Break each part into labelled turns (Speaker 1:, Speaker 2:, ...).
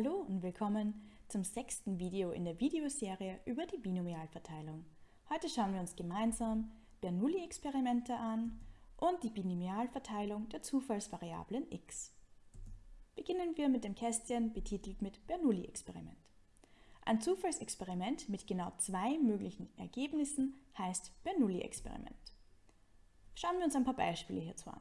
Speaker 1: Hallo und willkommen zum sechsten Video in der Videoserie über die Binomialverteilung. Heute schauen wir uns gemeinsam Bernoulli-Experimente an und die Binomialverteilung der Zufallsvariablen x. Beginnen wir mit dem Kästchen betitelt mit Bernoulli-Experiment. Ein Zufallsexperiment mit genau zwei möglichen Ergebnissen heißt Bernoulli-Experiment. Schauen wir uns ein paar Beispiele hierzu an.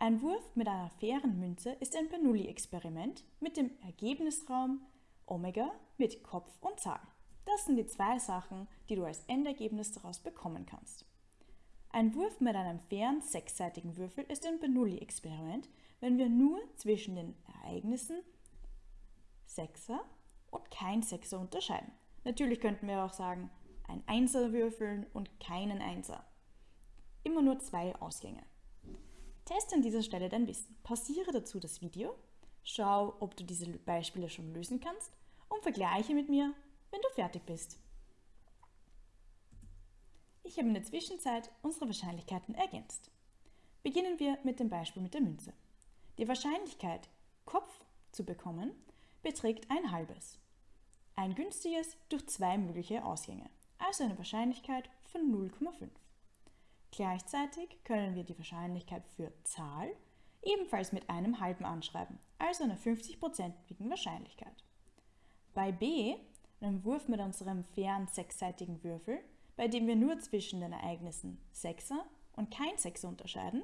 Speaker 1: Ein Wurf mit einer fairen Münze ist ein Bernoulli-Experiment mit dem Ergebnisraum Omega mit Kopf und Zahl. Das sind die zwei Sachen, die du als Endergebnis daraus bekommen kannst. Ein Wurf mit einem fairen sechsseitigen Würfel ist ein Bernoulli-Experiment, wenn wir nur zwischen den Ereignissen Sechser und kein Sechser unterscheiden. Natürlich könnten wir auch sagen, ein Einser würfeln und keinen Einser. Immer nur zwei Ausgänge. Teste an dieser Stelle dein Wissen. Pausiere dazu das Video, schau, ob du diese Beispiele schon lösen kannst und vergleiche mit mir, wenn du fertig bist. Ich habe in der Zwischenzeit unsere Wahrscheinlichkeiten ergänzt. Beginnen wir mit dem Beispiel mit der Münze. Die Wahrscheinlichkeit, Kopf zu bekommen, beträgt ein halbes. Ein günstiges durch zwei mögliche Ausgänge, also eine Wahrscheinlichkeit von 0,5. Gleichzeitig können wir die Wahrscheinlichkeit für Zahl ebenfalls mit einem halben anschreiben, also einer 50-prozentigen Wahrscheinlichkeit. Bei B, einem Wurf mit unserem fairen sechsseitigen Würfel, bei dem wir nur zwischen den Ereignissen Sechser und kein Sechser unterscheiden,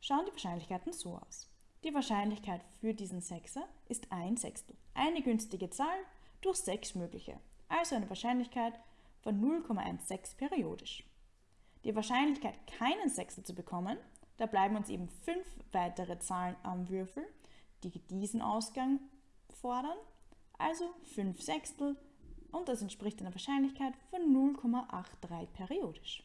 Speaker 1: schauen die Wahrscheinlichkeiten so aus. Die Wahrscheinlichkeit für diesen Sechser ist ein Sechstel, eine günstige Zahl durch sechs mögliche, also eine Wahrscheinlichkeit von 0,16 periodisch. Die Wahrscheinlichkeit, keinen Sechser zu bekommen, da bleiben uns eben fünf weitere Zahlen am Würfel, die diesen Ausgang fordern, also 5 Sechstel und das entspricht einer Wahrscheinlichkeit von 0,83 periodisch.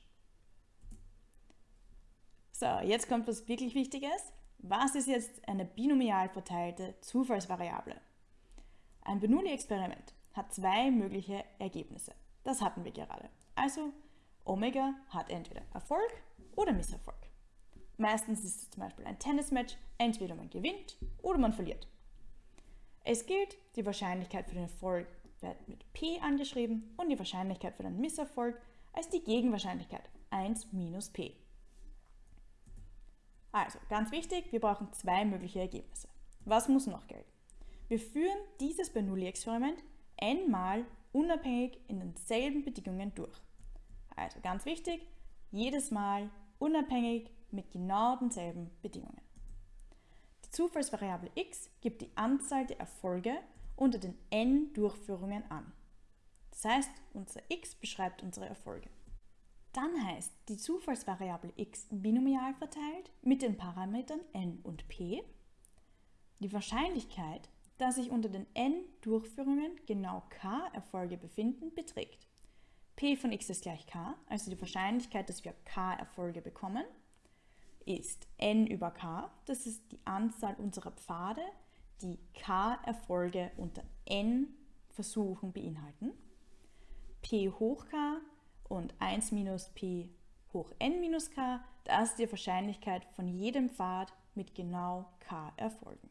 Speaker 1: So, jetzt kommt was wirklich Wichtiges. Was ist jetzt eine binomial verteilte Zufallsvariable? Ein Bernoulli-Experiment hat zwei mögliche Ergebnisse. Das hatten wir gerade. Also Omega hat entweder Erfolg oder Misserfolg. Meistens ist es zum Beispiel ein Tennismatch, entweder man gewinnt oder man verliert. Es gilt, die Wahrscheinlichkeit für den Erfolg wird mit P angeschrieben und die Wahrscheinlichkeit für den Misserfolg als die Gegenwahrscheinlichkeit 1 minus P. Also, ganz wichtig, wir brauchen zwei mögliche Ergebnisse. Was muss noch gelten? Wir führen dieses Bernoulli-Experiment n-mal unabhängig in denselben Bedingungen durch. Also ganz wichtig, jedes Mal unabhängig mit genau denselben Bedingungen. Die Zufallsvariable x gibt die Anzahl der Erfolge unter den n Durchführungen an. Das heißt, unser x beschreibt unsere Erfolge. Dann heißt die Zufallsvariable x binomial verteilt mit den Parametern n und p. Die Wahrscheinlichkeit, dass sich unter den n Durchführungen genau k Erfolge befinden, beträgt P von x ist gleich k, also die Wahrscheinlichkeit, dass wir k Erfolge bekommen, ist n über k, das ist die Anzahl unserer Pfade, die k Erfolge unter n Versuchen beinhalten. p hoch k und 1 minus p hoch n minus k, das ist die Wahrscheinlichkeit von jedem Pfad mit genau k Erfolgen.